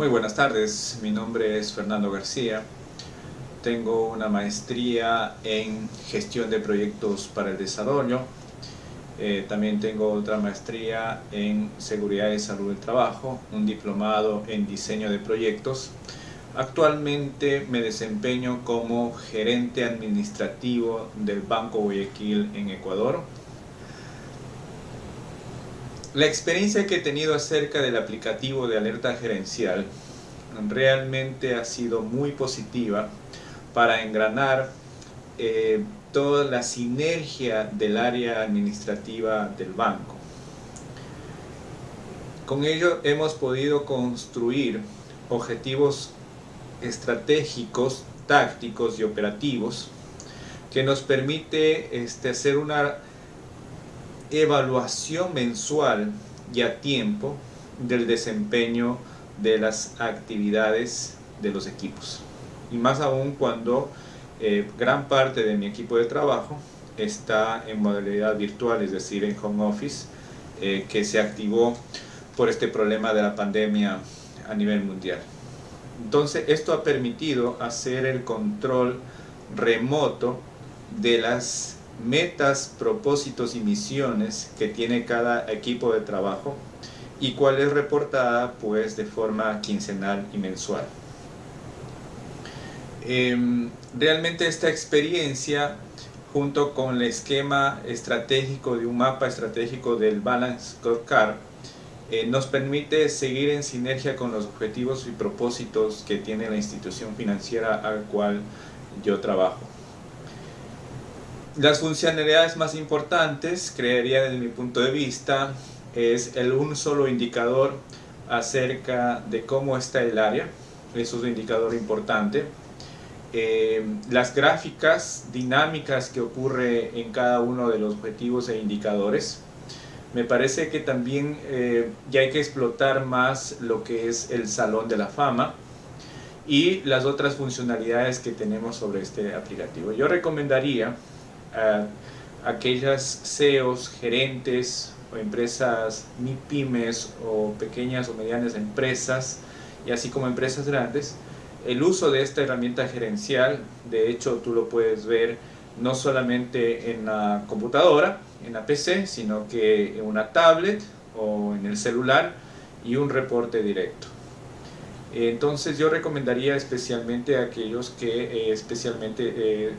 Muy buenas tardes, mi nombre es Fernando García. Tengo una maestría en gestión de proyectos para el desarrollo. Eh, también tengo otra maestría en seguridad y salud del trabajo, un diplomado en diseño de proyectos. Actualmente me desempeño como gerente administrativo del Banco Guayaquil en Ecuador la experiencia que he tenido acerca del aplicativo de alerta gerencial realmente ha sido muy positiva para engranar eh, toda la sinergia del área administrativa del banco. Con ello hemos podido construir objetivos estratégicos, tácticos y operativos que nos permite este, hacer una evaluación mensual y a tiempo del desempeño de las actividades de los equipos. Y más aún cuando eh, gran parte de mi equipo de trabajo está en modalidad virtual, es decir, en home office, eh, que se activó por este problema de la pandemia a nivel mundial. Entonces, esto ha permitido hacer el control remoto de las metas, propósitos y misiones que tiene cada equipo de trabajo y cuál es reportada pues de forma quincenal y mensual. Em, realmente esta experiencia junto con el esquema estratégico de un mapa estratégico del Balance Scorecard eh, nos permite seguir en sinergia con los objetivos y propósitos que tiene la institución financiera al cual yo trabajo. Las funcionalidades más importantes, creería desde mi punto de vista, es el un solo indicador acerca de cómo está el área, eso es un indicador importante. Eh, las gráficas dinámicas que ocurre en cada uno de los objetivos e indicadores. Me parece que también eh, ya hay que explotar más lo que es el salón de la fama y las otras funcionalidades que tenemos sobre este aplicativo. Yo recomendaría a aquellas CEOs, gerentes o empresas MIPIMES o pequeñas o medianas empresas y así como empresas grandes, el uso de esta herramienta gerencial, de hecho tú lo puedes ver no solamente en la computadora, en la PC, sino que en una tablet o en el celular y un reporte directo. Entonces yo recomendaría especialmente a aquellos que eh, especialmente eh,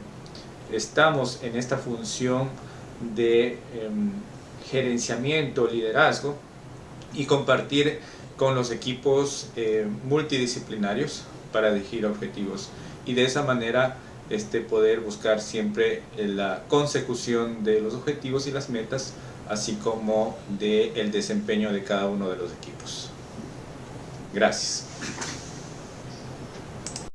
estamos en esta función de em, gerenciamiento, liderazgo y compartir con los equipos eh, multidisciplinarios para elegir objetivos y de esa manera este, poder buscar siempre la consecución de los objetivos y las metas así como del el desempeño de cada uno de los equipos. Gracias.